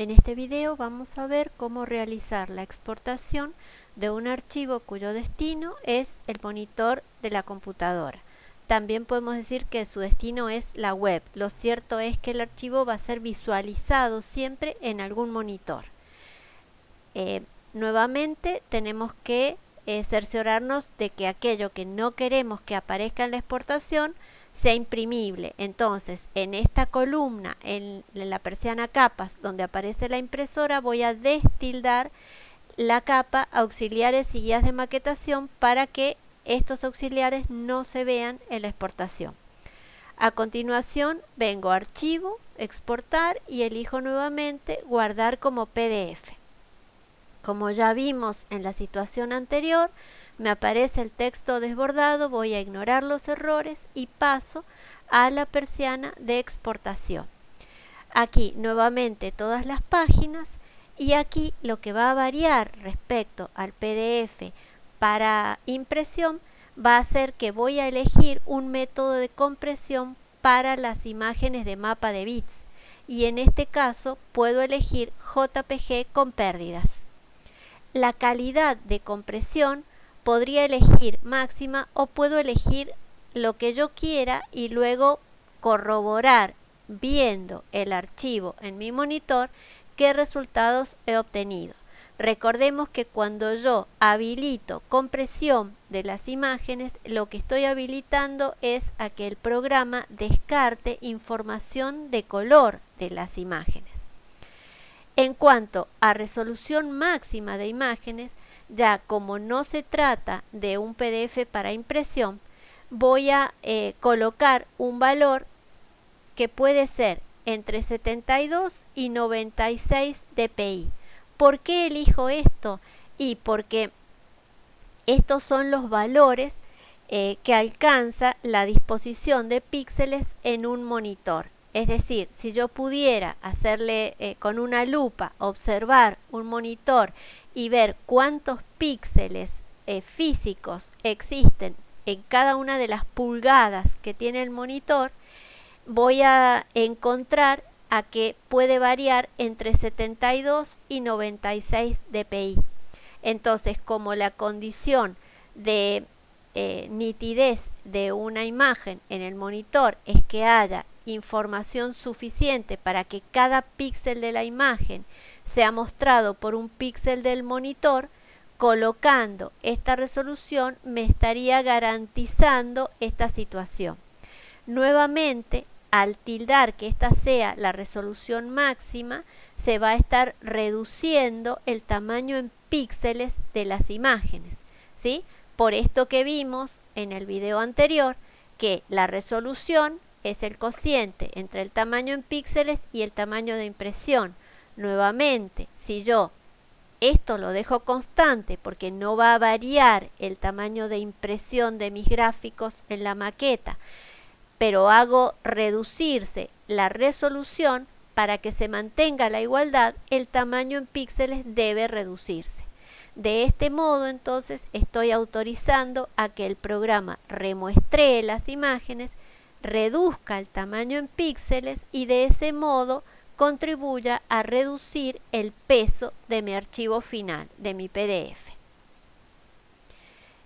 En este video vamos a ver cómo realizar la exportación de un archivo cuyo destino es el monitor de la computadora. También podemos decir que su destino es la web. Lo cierto es que el archivo va a ser visualizado siempre en algún monitor. Eh, nuevamente tenemos que eh, cerciorarnos de que aquello que no queremos que aparezca en la exportación sea imprimible. Entonces, en esta columna, en, la persiana capas, donde aparece la impresora, voy a destildar la capa auxiliares y guías de maquetación para que estos auxiliares no se vean en la exportación. A continuación vengo a archivo, exportar y elijo nuevamente guardar como PDF. Como ya vimos en la situación anterior, me aparece el texto desbordado, voy a ignorar los errores y paso a la persiana de exportación. Aquí nuevamente todas las páginas y aquí lo que va a variar respecto al PDF para impresión va a ser que voy a elegir un método de compresión para las imágenes de mapa de bits y en este caso puedo elegir JPG con pérdidas. La calidad de compresión podría elegir máxima o puedo elegir lo que yo quiera y luego corroborar viendo el archivo en mi monitor qué resultados he obtenido. Recordemos que cuando yo habilito compresión de las imágenes, lo que estoy habilitando es a que el programa descarte información de color de las imágenes. En cuanto a resolución máxima de imágenes, ya como no se trata de un PDF para impresión, voy a eh, colocar un valor que puede ser entre 72 y 96 dpi. ¿Por qué elijo esto? Y porque estos son los valores eh, que alcanza la disposición de píxeles en un monitor. Es decir, si yo pudiera hacerle eh, con una lupa, observar un monitor y ver cuántos píxeles eh, físicos existen en cada una de las pulgadas que tiene el monitor, voy a encontrar a que puede variar entre 72 y 96 dpi. Entonces, como la condición de eh, nitidez de una imagen en el monitor es que haya información suficiente para que cada píxel de la imagen sea mostrado por un píxel del monitor, colocando esta resolución me estaría garantizando esta situación. Nuevamente, al tildar que esta sea la resolución máxima, se va a estar reduciendo el tamaño en píxeles de las imágenes. ¿sí? Por esto que vimos en el video anterior, que la resolución es el cociente entre el tamaño en píxeles y el tamaño de impresión. Nuevamente, si yo esto lo dejo constante porque no va a variar el tamaño de impresión de mis gráficos en la maqueta, pero hago reducirse la resolución para que se mantenga la igualdad, el tamaño en píxeles debe reducirse. De este modo, entonces, estoy autorizando a que el programa remuestree las imágenes, reduzca el tamaño en píxeles y de ese modo contribuya a reducir el peso de mi archivo final, de mi PDF.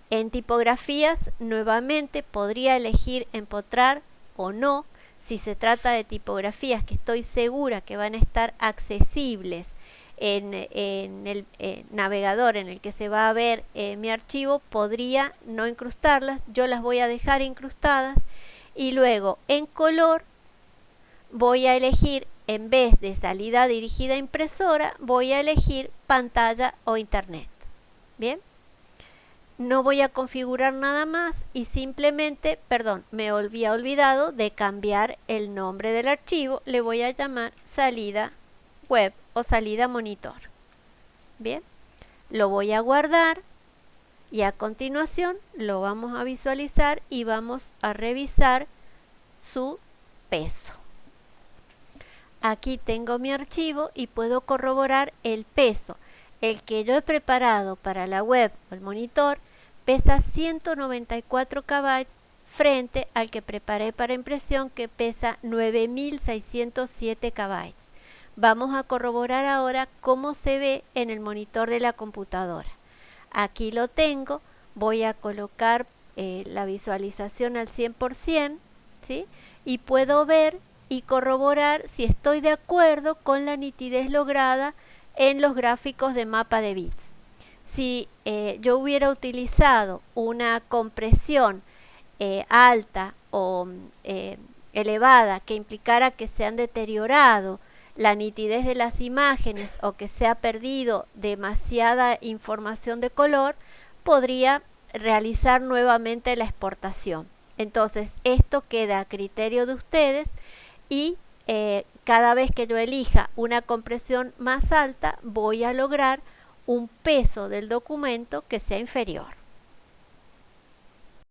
En tipografías, nuevamente podría elegir empotrar o no si se trata de tipografías que estoy segura que van a estar accesibles en, el navegador en el que se va a ver eh, mi archivo, podría no incrustarlas, yo las voy a dejar incrustadas y luego en color voy a elegir en vez de salida dirigida a impresora, voy a elegir pantalla o internet. Bien no voy a configurar nada más y simplemente, perdón, me había olvidado de cambiar el nombre del archivo, le voy a llamar salida web o salida monitor. Bien, lo voy a guardar y a continuación lo vamos a visualizar y vamos a revisar su peso. Aquí tengo mi archivo y puedo corroborar el peso. El que yo he preparado para la web o el monitor pesa 194 KB frente al que preparé para impresión que pesa 9607 KB. Vamos a corroborar ahora cómo se ve en el monitor de la computadora. Aquí lo tengo, voy a colocar eh, la visualización al 100%, ¿sí? Y puedo ver y corroborar si estoy de acuerdo con la nitidez lograda en los gráficos de mapa de bits. Si eh, yo hubiera utilizado una compresión eh, alta o elevada que implicara que se han deteriorado la nitidez de las imágenes o que se ha perdido demasiada información de color, podría realizar nuevamente la exportación. Entonces, esto queda a criterio de ustedes y eh, cada vez que yo elija una compresión más alta, voy a lograr un peso del documento que sea inferior.